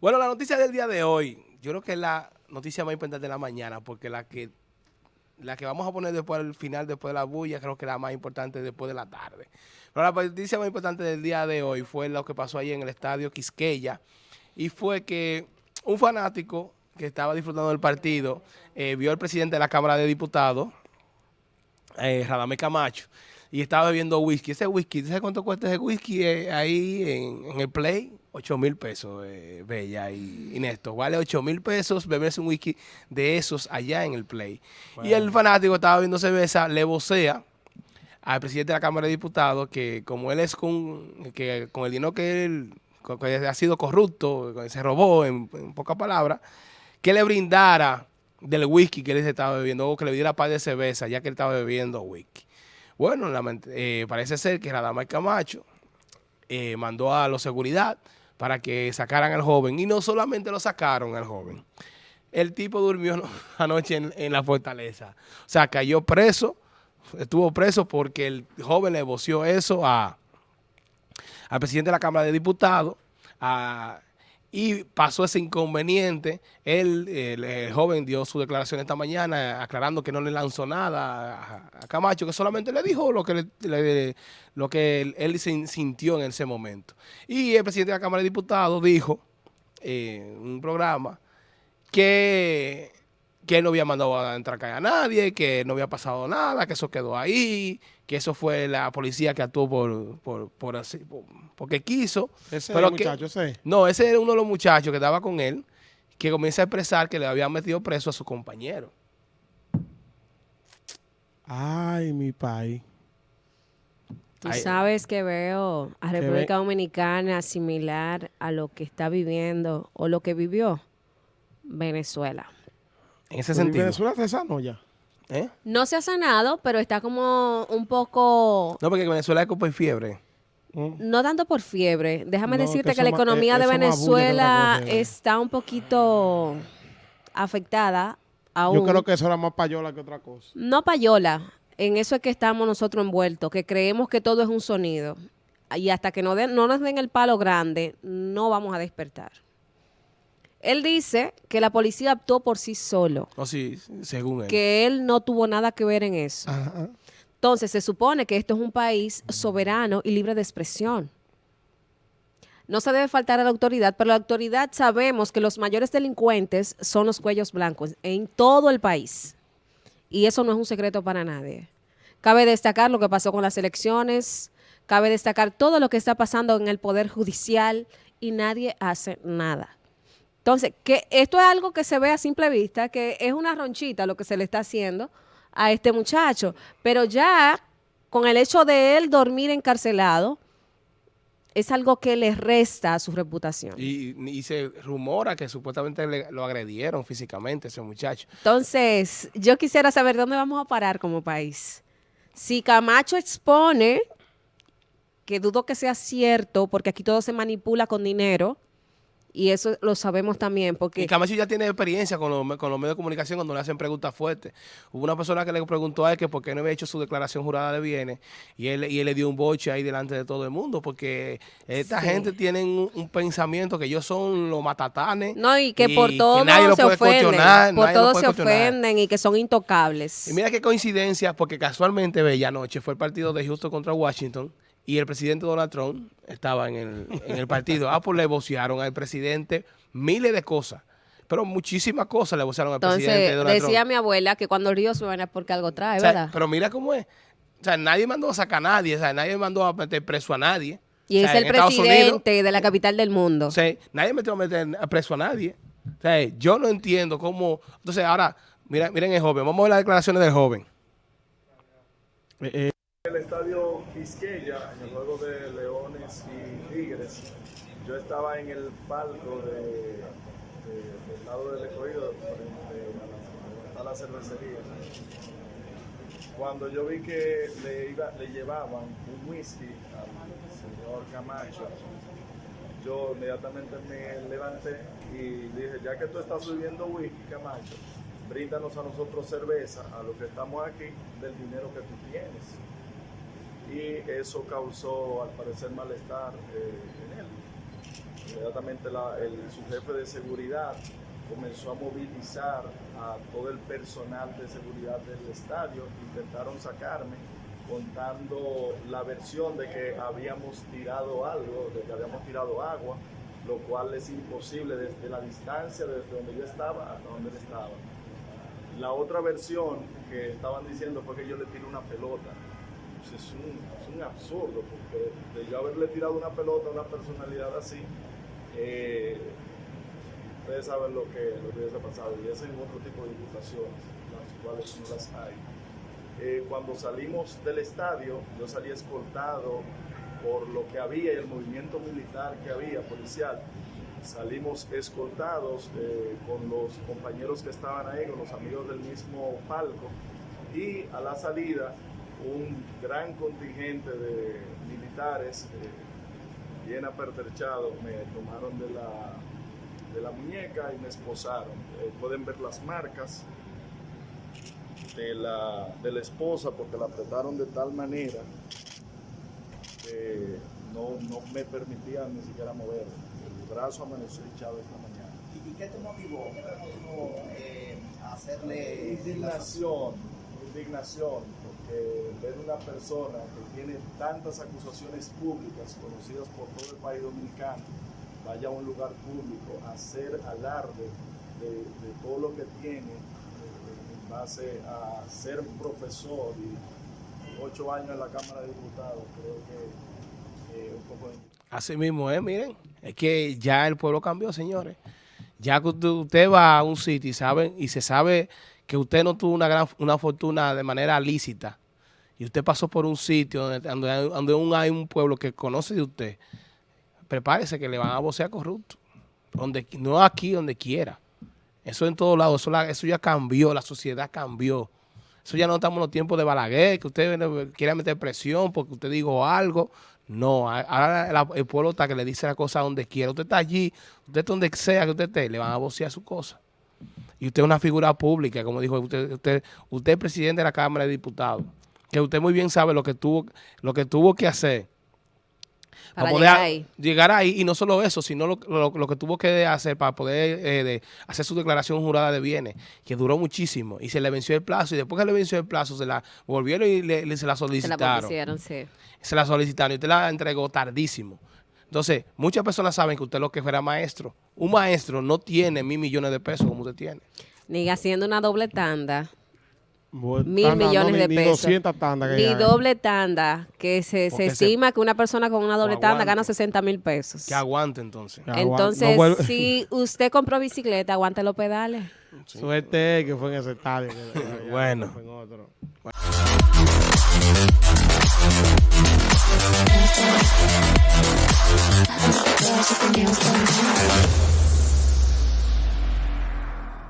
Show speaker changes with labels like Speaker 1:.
Speaker 1: Bueno, la noticia del día de hoy, yo creo que es la noticia más importante de la mañana, porque la que la que vamos a poner después al final, después de la bulla, creo que es la más importante después de la tarde. Pero la noticia más importante del día de hoy fue lo que pasó ahí en el estadio Quisqueya, y fue que un fanático que estaba disfrutando del partido eh, vio al presidente de la Cámara de Diputados, eh, Radamé Camacho, y estaba bebiendo whisky. Ese whisky, ¿sabes cuánto cuesta ese whisky eh, ahí en, el Play? 8 mil pesos, eh, Bella y, Néstor. Vale 8 mil pesos beberse un whisky de esos allá en el Play. Y el fanático estaba viendo cerveza, le vocea al presidente de la Cámara de Diputados que como él es con, que, con el dinero que él ha sido corrupto, se robó, en, pocas palabras, que le brindara del whisky que él estaba bebiendo o que le diera par de cerveza ya que él estaba bebiendo whisky. Bueno, eh, parece ser que Radamay Camacho eh, mandó a los seguridad para que sacaran al joven. Y no solamente lo sacaron al joven. El tipo durmió anoche en, la fortaleza. O sea, cayó preso, estuvo preso porque el joven le voció eso a, al presidente de la Cámara de Diputados, a y pasó ese inconveniente. Él, el, joven, dio su declaración esta mañana aclarando que no le lanzó nada a, Camacho, que solamente le dijo lo que, lo que él, sintió en ese momento. Y el presidente de la Cámara de Diputados dijo en un programa que que no había mandado a entrar a nadie, que no había pasado nada, que eso quedó ahí, que eso fue la policía que actuó por, por, por así, porque quiso.
Speaker 2: Ese pero el muchacho, sí.
Speaker 1: No, ese era uno de los muchachos que estaba con él, que comienza a expresar que le habían metido preso a su compañero.
Speaker 2: Ay, mi país.
Speaker 3: Tú sabes que veo a República Dominicana similar a lo que está viviendo o lo que vivió Venezuela.
Speaker 1: En ese sentido.
Speaker 2: ¿Venezuela se sanó ya?
Speaker 3: ¿Eh? No se ha sanado, pero está como un poco...
Speaker 1: No, porque Venezuela es como por fiebre.
Speaker 3: Mm. No tanto por fiebre. Déjame decirte que, la economía eh, de Venezuela está un poquito afectada aún.
Speaker 2: Yo creo que eso era más payola que otra cosa.
Speaker 3: No payola. En eso es que estamos nosotros envueltos, que creemos que todo es un sonido. Y hasta que no, no nos den el palo grande, no vamos a despertar. Él dice que la policía actuó por sí solo.
Speaker 1: Oh, sí, según él.
Speaker 3: Que él no tuvo nada que ver en eso. Entonces, se supone que esto es un país soberano y libre de expresión. No se debe faltar a la autoridad, pero la autoridad sabemos que los mayores delincuentes son los cuellos blancos en todo el país. Y eso no es un secreto para nadie. Cabe destacar lo que pasó con las elecciones, cabe destacar todo lo que está pasando en el Poder Judicial y nadie hace nada. Entonces, que esto es algo que se ve a simple vista, que es una ronchita lo que se le está haciendo a este muchacho, pero ya con el hecho de él dormir encarcelado, es algo que le resta a su reputación.
Speaker 1: Y, se rumora que supuestamente lo agredieron físicamente ese muchacho.
Speaker 3: Entonces, yo quisiera saber dónde vamos a parar como país. Si Camacho expone, que dudo que sea cierto, porque aquí todo se manipula con dinero, y eso lo sabemos también porque...
Speaker 1: Y Camacho ya tiene experiencia con los, con los medios de comunicación cuando le hacen preguntas fuertes. Hubo una persona que le preguntó a él que por qué no había hecho su declaración jurada de bienes y él, y él le dio un boche ahí delante de todo el mundo porque esta gente tiene un, pensamiento que ellos son los matatanes.
Speaker 3: No, y que por todo se ofenden. Por todo se ofenden y que son intocables.
Speaker 1: Y mira qué coincidencia porque casualmente, bella noche, fue el partido de Houston contra Washington y el presidente Donald Trump estaba en el, en el partido. Ah, pues le vocearon al presidente miles de cosas. Pero muchísimas cosas le vocearon al presidente Donald
Speaker 3: Trump. decía mi abuela que cuando el río suena es porque algo trae, ¿verdad?
Speaker 1: Pero mira cómo es. O sea, nadie mandó a sacar a nadie. O sea, nadie mandó a meter preso a nadie.
Speaker 3: Y es el presidente de la capital del mundo.
Speaker 1: O nadie metió a meter preso a nadie. O sea, yo no entiendo cómo... Entonces, ahora, mira, miren el joven. Vamos a ver las declaraciones del joven.
Speaker 4: Eh, eh estadio Quisqueya, en el juego de Leones y Tigres, yo estaba en el palco de, del lado del recorrido, frente a la, cervecería. Cuando yo vi que le, iba, le llevaban un whisky al señor Camacho, yo inmediatamente me levanté y dije, ya que tú estás subiendo whisky, Camacho, bríndanos a nosotros cerveza, a los que estamos aquí, del dinero que tú tienes. Y eso causó, al parecer, malestar eh, en él. Inmediatamente su jefe de seguridad comenzó a movilizar a todo el personal de seguridad del estadio, intentaron sacarme contando la versión de que habíamos tirado algo, de que habíamos tirado agua, lo cual es imposible desde la distancia, desde donde yo estaba hasta donde él estaba. La otra versión que estaban diciendo fue que yo le tiré una pelota. Pues es, un, absurdo, porque de yo haberle tirado una pelota a una personalidad así, eh, ustedes saben lo que, lo hubiese pasado, y ese es otro tipo de imputaciones, las cuales no las hay. Eh, cuando salimos del estadio, yo salí escoltado por lo que había y el movimiento militar que había, policial. Salimos escoltados eh, con los compañeros que estaban ahí, con los amigos del mismo palco, y a la salida un gran contingente de militares eh, bien apertrechados me tomaron de la, de la muñeca y me esposaron. pueden ver las marcas de la, de la esposa porque la apretaron de tal manera que no, no me permitían ni siquiera mover. El brazo amaneció hinchado esta mañana.
Speaker 5: ¿Y qué te motivó? ¿Qué te motivó eh, hacerle...
Speaker 4: Indignación, indignación, porque ver una persona que tiene tantas acusaciones públicas conocidas por todo el país dominicano, vaya a un lugar público a hacer alarde de, de todo lo que tiene base a ser profesor y ocho años en la Cámara de Diputados, creo que eh, un poco...
Speaker 1: Así mismo es, miren, es que ya el pueblo cambió, señores. Ya que usted va a un sitio y, sabe, y se sabe que usted no tuvo una gran una fortuna de manera lícita y usted pasó por un sitio donde, donde, hay un pueblo que conoce de usted, prepárese que le van a vocear corrupto. Donde, no aquí, donde quiera. Eso en todos lados, eso, eso ya cambió, la sociedad cambió. Eso ya no estamos en los tiempos de Balaguer, que usted quiere meter presión porque usted dijo algo. No, ahora el pueblo está que le dice la cosa donde quiera. Usted está allí, usted donde sea que usted esté, le van a vocear su cosa. Y usted es una figura pública, como dijo usted, usted, usted es presidente de la Cámara de Diputados, que usted muy bien sabe lo que tuvo, lo que, tuvo que hacer para, llegar, ahí. llegar ahí. Y no solo eso, sino lo, que tuvo que hacer para poder eh, hacer su declaración jurada de bienes, que duró muchísimo. Y se le venció el plazo. Y después que le venció el plazo, se la volvieron y le, se la solicitaron. Se la sí. Se la solicitaron y usted la entregó tardísimo. Entonces, muchas personas saben que usted lo que fuera maestro. Un maestro no tiene mil millones de pesos como usted tiene.
Speaker 3: Ni haciendo una doble tanda mil millones de pesos. Ni, doble tanda, que se, se estima que una persona con una doble tanda gana 60 mil pesos.
Speaker 1: Que aguante entonces.
Speaker 3: entonces, si usted compró bicicleta, aguante los pedales.
Speaker 2: Suerte que fue en ese estadio.
Speaker 1: bueno. There's something else